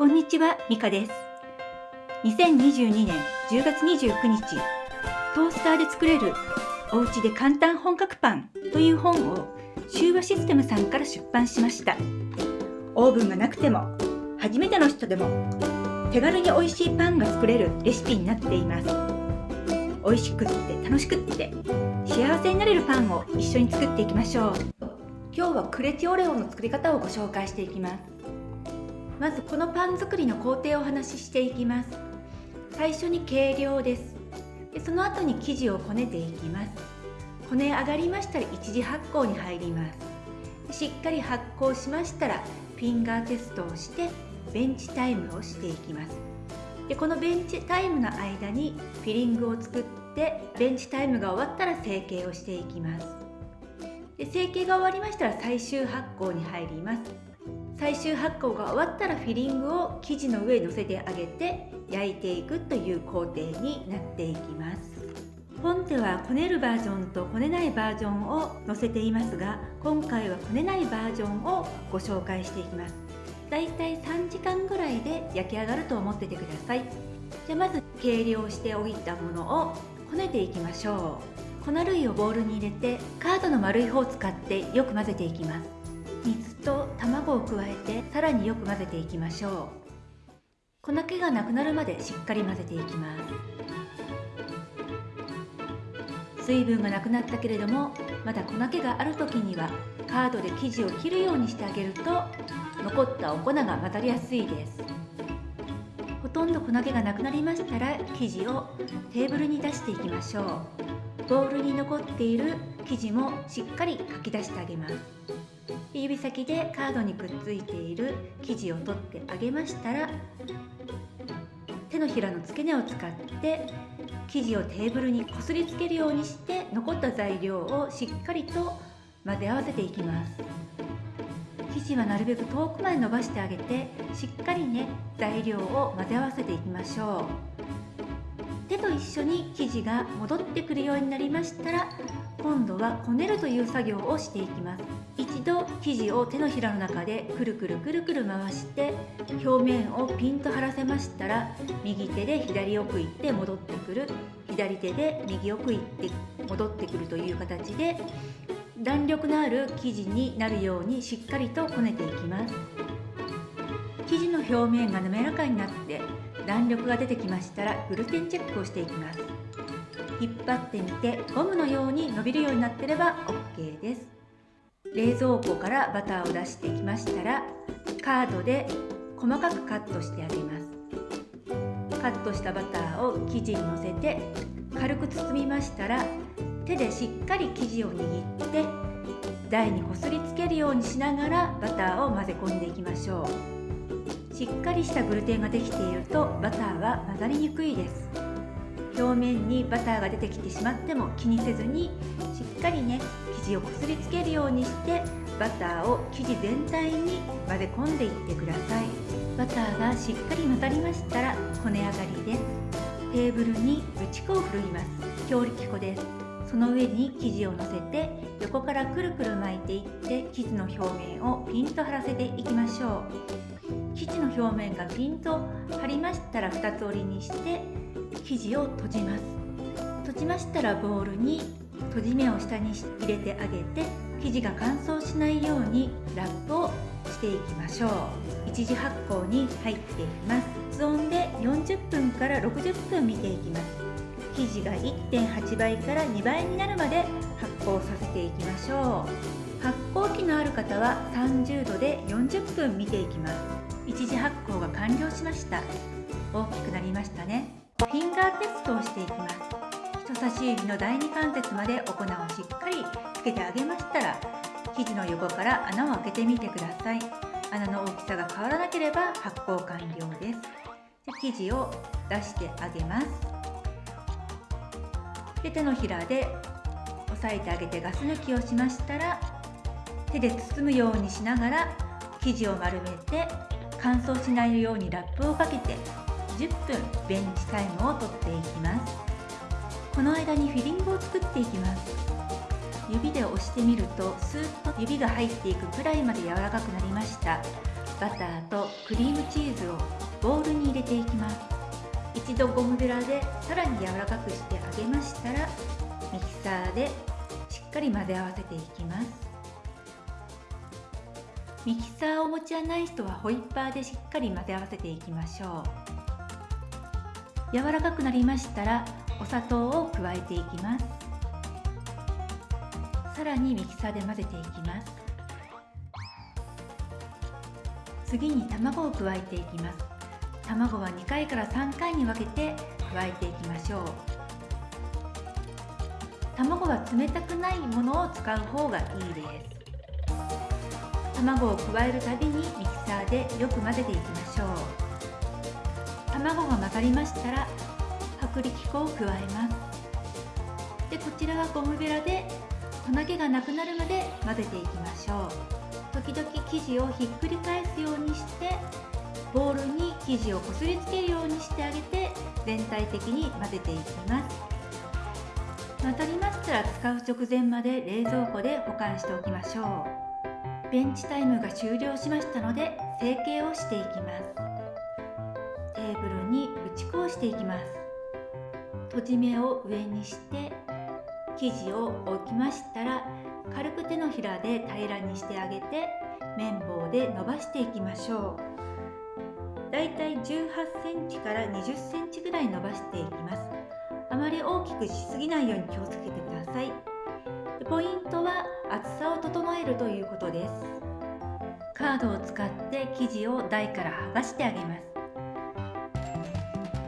こんにちは、ミカです。2022年10月29日、トースターで作れるおうちで簡単本格パンという本を修和システムさんから出版しました。オーブンがなくても、初めての人でも手軽に美味しいパンが作れるレシピになっています。美味しくって楽しくって幸せになれるパンを一緒に作っていきましょう。今日はクレティオレオの作り方をご紹介していきます。まずこのパン作りの工程をお話ししていきます。最初に計量です。でその後に生地をこねていきます。こね上がりましたら一次発酵に入ります。しっかり発酵しましたらフィンガーテストをしてベンチタイムをしていきます。でこのベンチタイムの間にフィリングを作ってベンチタイムが終わったら成形をしていきます。で成形が終わりましたら最終発酵に入ります。最終発酵が終わったらフィリングを生地の上に乗せてあげて焼いていくという工程になっていきます。本ではこねるバージョンとこねないバージョンを載せていますが今回はこねないバージョンをご紹介していきます。だいたい3時間ぐらいで焼き上がると思っててください。じゃあまず計量しておいたものをこねていきましょう。粉類をボウルに入れてカードの丸い方を使ってよく混ぜていきます。水と卵を加えてさらによく混ぜていきましょう。粉気がなくなるまでしっかり混ぜていきます。水分がなくなったけれどもまだ粉気がある時にはカードで生地を切るようにしてあげると残ったお粉が混ざりやすいです。ほとんど粉気がなくなりましたら生地をテーブルに出していきましょう。ボウルに残っている生地もしっかりかき出してあげます。指先でカードにくっついている生地を取ってあげましたら手のひらの付け根を使って生地をテーブルにこすりつけるようにして残った材料をしっかりと混ぜ合わせていきます。生地はなるべく遠くまで伸ばしてあげてしっかりね材料を混ぜ合わせていきましょう。手と一緒に生地が戻ってくるようになりましたら今度はこねるという作業をしていきます。一度生地を手のひらの中でくるくるくるくる回して表面をピンと張らせましたら右手で左奥行って戻ってくる。左手で右奥行って戻ってくるという形で弾力のある生地になるようにしっかりとこねていきます。生地の表面が滑らかになって弾力が出てきましたらグルテンチェックをしていきます。引っ張ってみてゴムのように伸びるようになってれば OK です。冷蔵庫からバターを出してきましたらカードで細かくカットしてあげます。カットしたバターを生地にのせて軽く包みましたら手でしっかり生地を握って台にこすりつけるようにしながらバターを混ぜ込んでいきましょう。しっかりしたグルテンができているとバターは混ざりにくいです。表面にバターが出てきてしまっても気にせずにしっかりね生地をこすりつけるようにしてバターを生地全体に混ぜ込んでいってください。バターがしっかり混ざりましたらこね上がりですテーブルに打ち粉を振るいます。強力粉です。その上に生地を乗せて横からくるくる巻いていって生地の表面をピンと張らせていきましょう。生地の表面がピンと張りましたら2つ折りにして生地を閉じます。閉じましたらボウルに閉じ目を下に入れてあげて生地が乾燥しないようにラップをしていきましょう。一次発酵に入っていきます。室温で40分から60分見ていきます。生地が1.8倍から2倍になるまで発酵させていきましょう。発酵機のある方は30度で40分見ていきます。一次発酵が完了しました。大きくなりましたね。フィンガーテストをしていきます。人差し指の第二関節までお粉をしっかりつけてあげましたら生地の横から穴を開けてみてください。穴の大きさが変わらなければ発酵完了です。生地を出してあげます。で手のひらで押さえてあげてガス抜きをしましたら手で包むようにしながら生地を丸めて乾燥しないようにラップをかけて10分ベンチタイムをとっていきます。この間にフィリングを作っていきます。指で押してみるとスーッと指が入っていくくらいまで柔らかくなりました。バターとクリームチーズをボウルに入れていきます。一度ゴムベラでさらに柔らかくしてあげましたらミキサーでしっかり混ぜ合わせていきます。ミキサーをお持ちはない人はホイッパーでしっかり混ぜ合わせていきましょう。柔らかくなりましたらお砂糖を加えていきます。さらにミキサーで混ぜていきます。次に卵を加えていきます。卵は2回から3回に分けて加えていきましょう。卵は冷たくないものを使う方がいいです。卵を加えるたびにミキサーでよく混ぜていきましょう。卵が混ざりましたら薄力粉を加えます。でこちらはゴムベラで粉気がなくなるまで混ぜていきましょう。時々生地をひっくり返すようにしてボウルに生地をこすりつけるようにしてあげて全体的に混ぜていきます。混ざりましたら使う直前まで冷蔵庫で保管しておきましょう。ベンチタイムが終了しましたので成形をしていきます。テーブルに打ち粉をしていきます。閉じ目を上にして生地を置きましたら軽く手のひらで平らにしてあげて綿棒で伸ばしていきましょう。だいたい18センチから20センチぐらい伸ばしていきます。あまり大きくしすぎないように気をつけてください。ポイントは厚さを整えるということです。カードを使って生地を台から剥がしてあげます。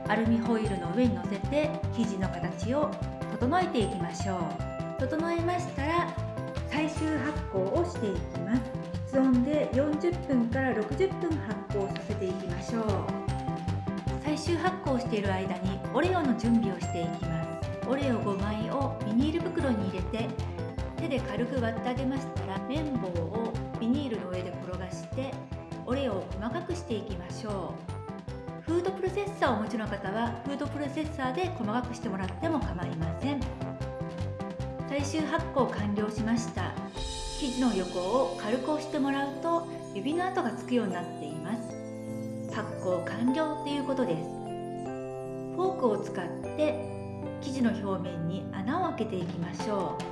アルミホイルの上に乗せて生地の形を整えていきましょう。整えましたら最終発酵をしていきます。室温で40分から60分発酵させていきましょう。最終発酵している間にオレオの準備をしていきます。オレオ5枚をビニール袋に入れて手で軽く割ってあげましたら綿棒をビニールの上で転がしてオレオを細かくしていきましょう。フードプロセッサーをお持ちの方はフードプロセッサーで細かくしてもらっても構いません。最終発酵完了しました。生地の横を軽く押してもらうと指の跡がつくようになっています。発酵完了ということです。フォークを使って生地の表面に穴を開けていきましょう。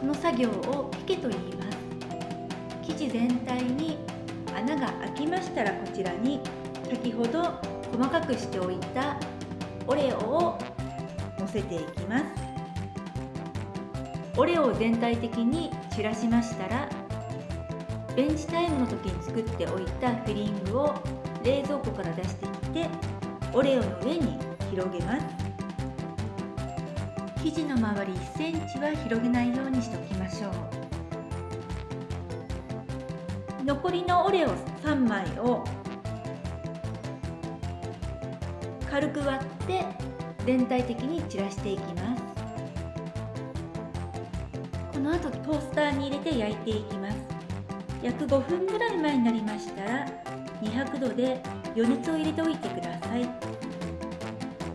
この作業をピケと言います。生地全体に穴が開きましたらこちらに先ほど細かくしておいたオレオをのせていきます。オレオを全体的に散らしましたらベンチタイムの時に作っておいたフィリングを冷蔵庫から出していってオレオの上に広げます。生地の周り1センチは広げないようにしておきましょう。残りのオレオ3枚を軽く割って全体的に散らしていきます。この後トースターに入れて焼いていきます。約5分ぐらい前になりましたら200度で余熱を入れておいてください。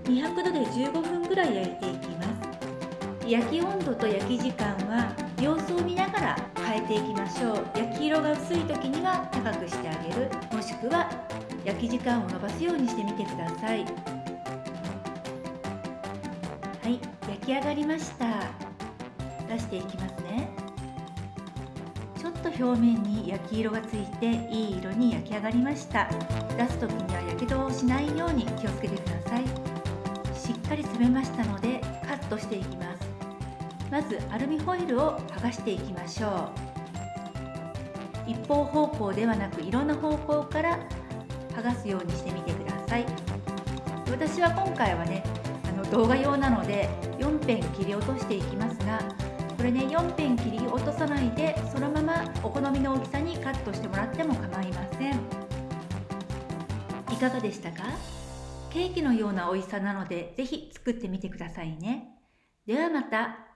200度で15分ぐらい焼いていきます。焼き温度と焼き時間は様子を見ながら変えていきましょう。焼き色が薄い時には高くしてあげる。もしくは焼き時間を延ばすようにしてみてください。はい焼き上がりました。出していきますね。ちょっと表面に焼き色がついていい色に焼き上がりました。出す時にはやけどをしないように気をつけてください。しっかり詰めましたのでカットしていきます。まずアルミホイルを剥がしていきましょう。一方方向ではなくいろんな方向から剥がすようにしてみてください。私は今回はねあの動画用なので4辺切り落としていきますがこれね4辺切り落とさないでそのままお好みの大きさにカットしてもらっても構いません。いかがでしたか？ケーキのような美味しさなので是非作ってみてくださいね。ではまた。